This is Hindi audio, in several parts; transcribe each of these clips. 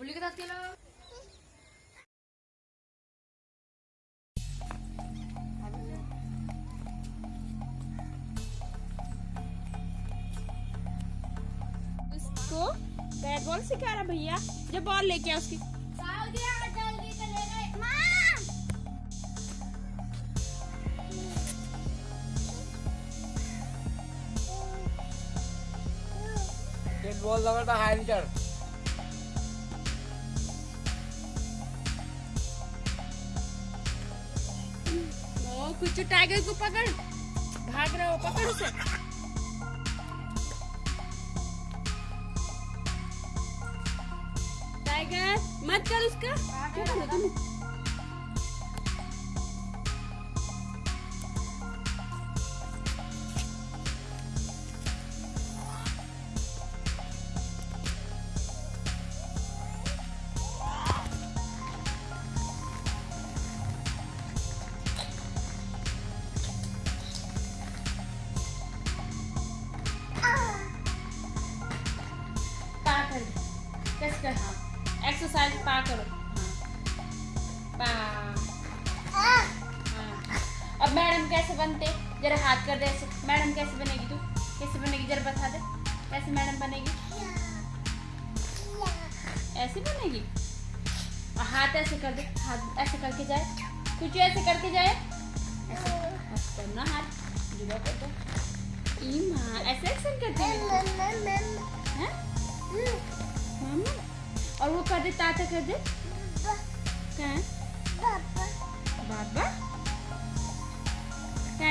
बुल्ली के साथ खेलो बैट बॉल सिखा रहा भैया। जब बॉल लेके आ उसकी। बॉल लगाता हाई चढ़ कुछ टाइगर को पकड़। भाग रहा हो, पकड़ उसे। टाइगर मत कर उसका। क्या कर कैसे बनते? जरा हाथ कर दे ऐसे। मैडम कैसे बनेगी तू? कैसे बनेगी? जरा बता दे। कैसे मैडम बनेगी? ऐसे बनेगी? और हाथ ऐसे कर दे। हाथ ऐसे करके जाए। कुछ ऐसे करके जाए। ऐसे। करना हाथ। जुड़ा कर दो। ऐसे एक्शन करती है? हैं? और वो कर दे ताता कर दे। क्या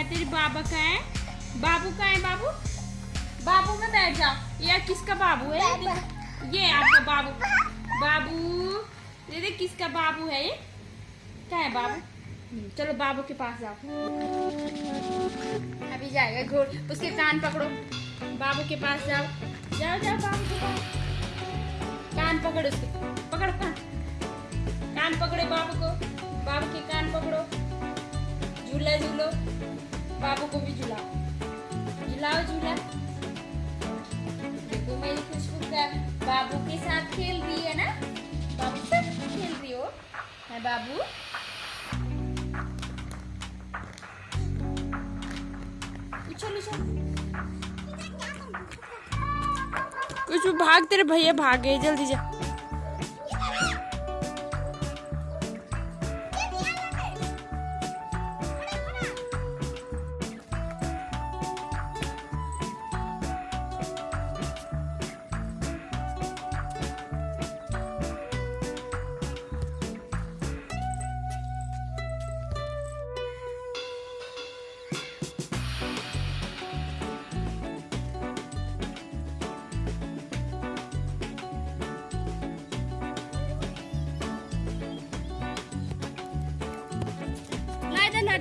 तेरी बाबा का है? बाबू का है बाबू? बाबू में बैठ जाओ यार किसका बाबू है? ये आपका बाबू। बाबू ये देख किसका बाबू है ये? क्या है बाबू? हम्म, चलो बाबू के पास जाओ। अभी जाएगा घोड़ उसके कान पकड़ो। बाबू के पास जाओ। जाओ जाओ बाबू के पास। कान पकड़ो उसके। पकड़ कान कान पकड़े बाबू को। बाबू के कान पकड़ो। झूला झूलो। बाबू को भी झूलाओ। झूलाओ, झूला। देखो, मेरी खुशबू का बाबू के साथ खेल रही है ना? बाबू से खेल रही हो? है बाबू? कुछ भाग, तेरे भैया भागे, जल्दी जा।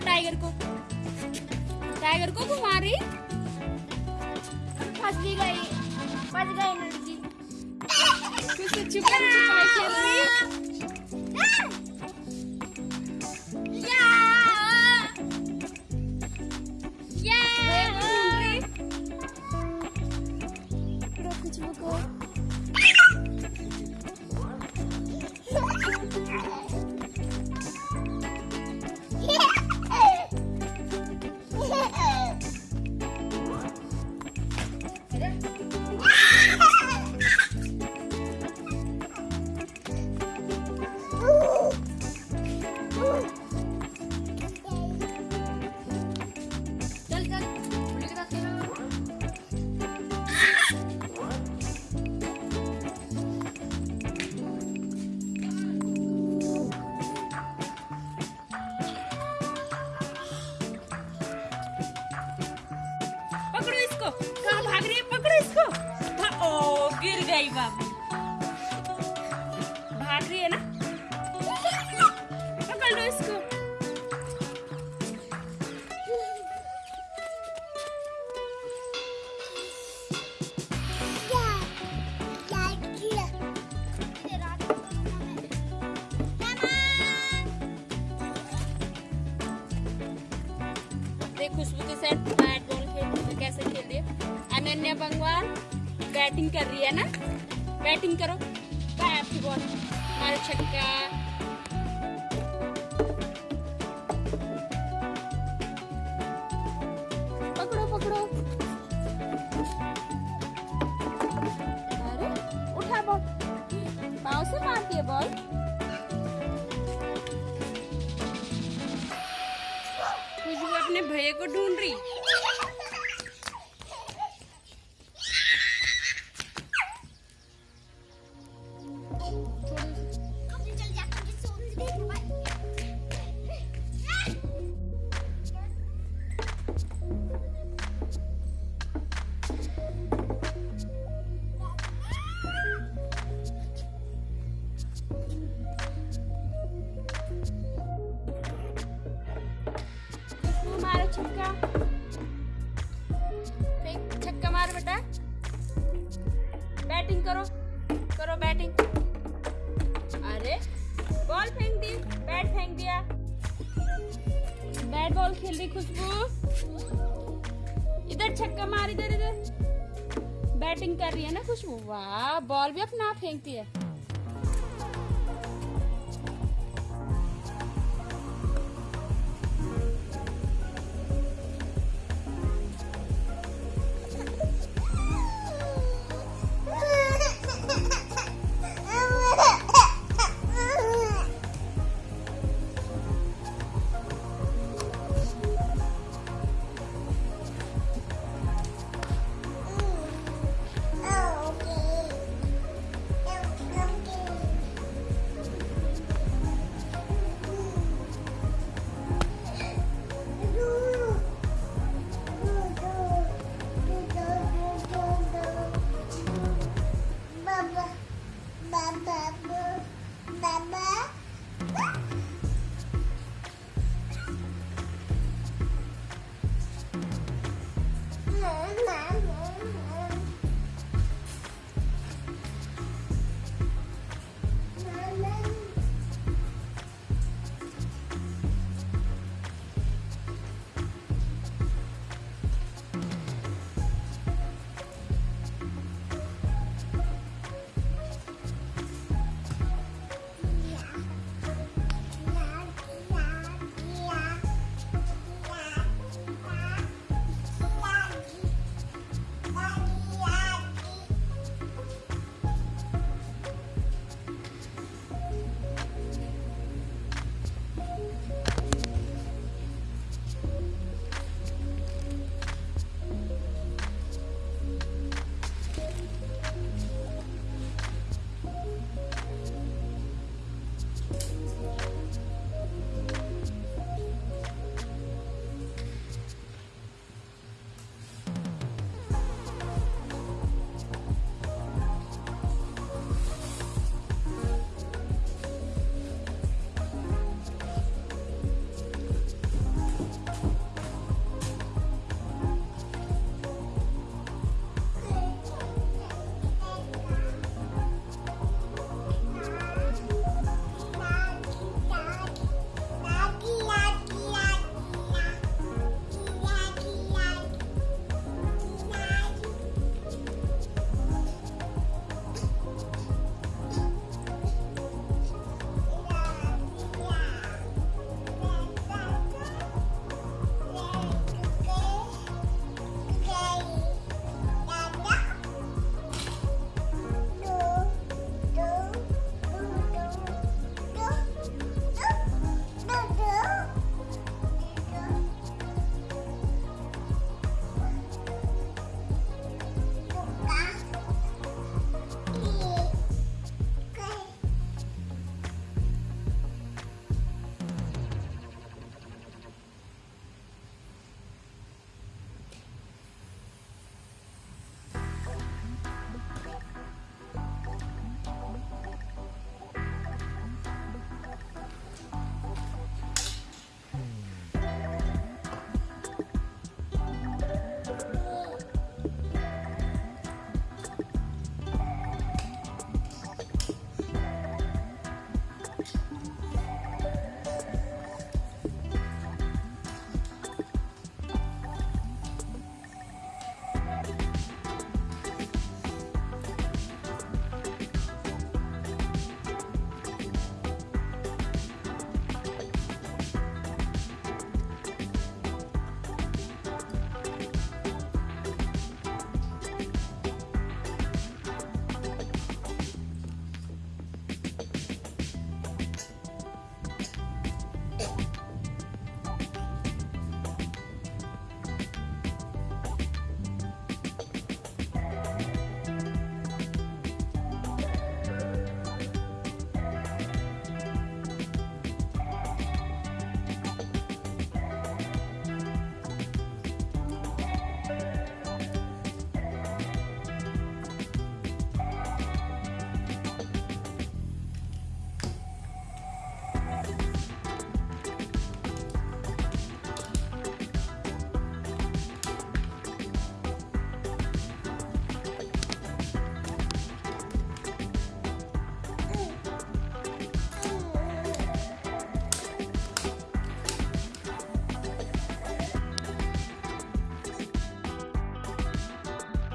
टाइगर को। टाइगर को घुमा रही। फंस भी गई, फंस गई लड़की। कुछ छुपा छुपा रही खुशबू के साथ बैट बॉल खेल, कैसे खेल अनन्या बंगवाल बैटिंग कर रही है ना? बैटिंग करो। बैट बॉल हमारे छक्का। भैया को ढूंढ रही। बैटिंग करो। करो बैटिंग। अरे बॉल फेंक दी बैट फेंक दिया। बैट बॉल खेल रही खुशबू। इधर छक्का मार, इधर इधर। बैटिंग कर रही है ना खुशबू? वाह बॉल भी अपना फेंकती है।